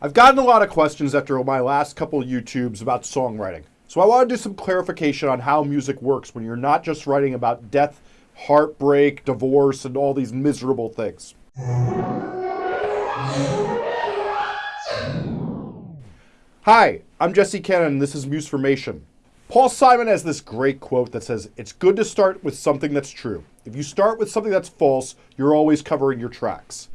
I've gotten a lot of questions after my last couple YouTubes about songwriting. So I want to do some clarification on how music works when you're not just writing about death, heartbreak, divorce, and all these miserable things. Hi, I'm Jesse Cannon and this is Musformation. Paul Simon has this great quote that says, It's good to start with something that's true. If you start with something that's false, you're always covering your tracks.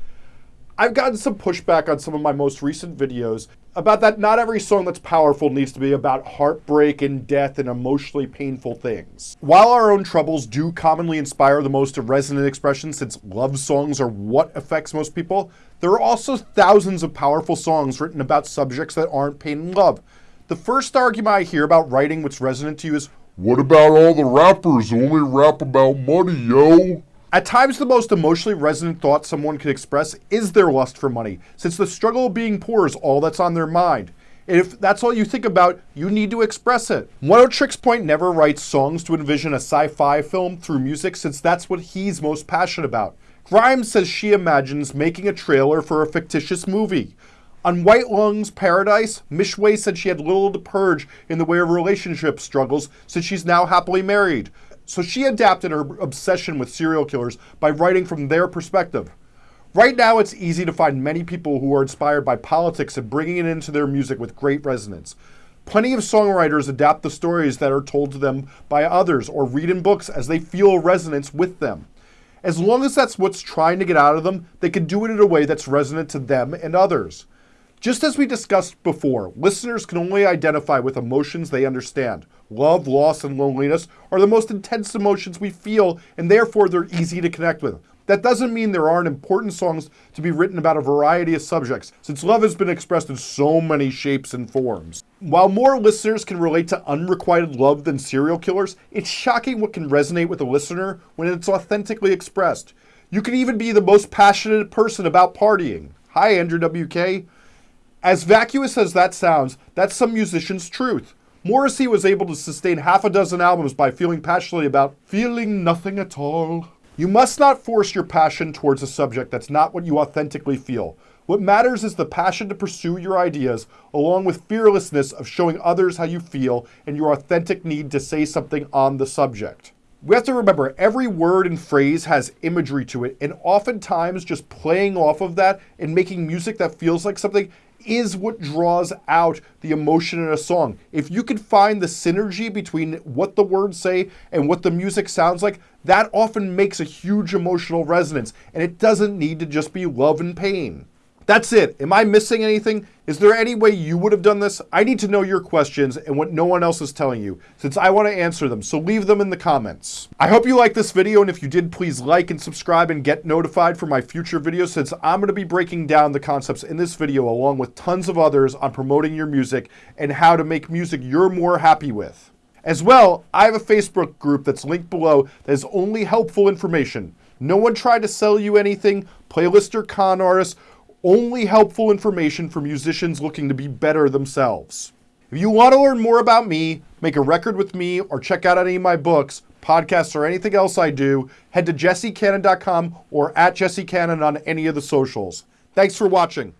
I've gotten some pushback on some of my most recent videos about that not every song that's powerful needs to be about heartbreak and death and emotionally painful things. While our own troubles do commonly inspire the most resonant expression since love songs are what affects most people, there are also thousands of powerful songs written about subjects that aren't pain and love. The first argument I hear about writing what's resonant to you is, What about all the rappers who only rap about money, yo? At times, the most emotionally resonant thought someone could express is their lust for money, since the struggle of being poor is all that's on their mind. If that's all you think about, you need to express it. Oneohtrix Point never writes songs to envision a sci-fi film through music since that's what he's most passionate about. Grimes says she imagines making a trailer for a fictitious movie. On White Lungs Paradise, Mish Way said she had little to purge in the way of relationship struggles since she's now happily married. So she adapted her obsession with serial killers by writing from their perspective. Right now, it's easy to find many people who are inspired by politics and bringing it into their music with great resonance. Plenty of songwriters adapt the stories that are told to them by others or read in books as they feel resonance with them. As long as that's what's trying to get out of them, they can do it in a way that's resonant to them and others. Just as we discussed before, listeners can only identify with emotions they understand. Love, loss, and loneliness are the most intense emotions we feel, and therefore they're easy to connect with. That doesn't mean there aren't important songs to be written about a variety of subjects, since love has been expressed in so many shapes and forms. While more listeners can relate to unrequited love than serial killers, it's shocking what can resonate with a listener when it's authentically expressed. You can even be the most passionate person about partying. Hi, Andrew WK. As vacuous as that sounds, that's some musician's truth. Morrissey was able to sustain half a dozen albums by feeling passionately about feeling nothing at all. You must not force your passion towards a subject that's not what you authentically feel. What matters is the passion to pursue your ideas, along with fearlessness of showing others how you feel and your authentic need to say something on the subject. We have to remember every word and phrase has imagery to it, and oftentimes just playing off of that and making music that feels like something is what draws out the emotion in a song. If you can find the synergy between what the words say and what the music sounds like, that often makes a huge emotional resonance, and it doesn't need to just be love and pain. That's it. Am I missing anything? Is there any way you would have done this? I need to know your questions and what no one else is telling you, since I want to answer them, so leave them in the comments. I hope you liked this video, and if you did, please like and subscribe and get notified for my future videos, since I'm going to be breaking down the concepts in this video along with tons of others on promoting your music and how to make music you're more happy with. As well, I have a Facebook group that's linked below that is only helpful information. No one tried to sell you anything, playlist or con artists, only helpful information for musicians looking to be better themselves. If you want to learn more about me, make a record with me, or check out any of my books, podcasts, or anything else I do, head to jessecannon.com or at jessecannon on any of the socials. Thanks for watching.